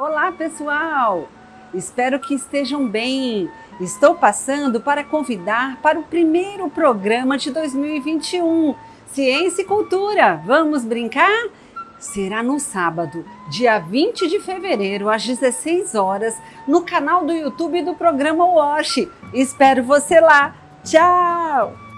Olá, pessoal! Espero que estejam bem. Estou passando para convidar para o primeiro programa de 2021, Ciência e Cultura. Vamos brincar? Será no sábado, dia 20 de fevereiro, às 16 horas, no canal do YouTube do programa WASH. Espero você lá. Tchau!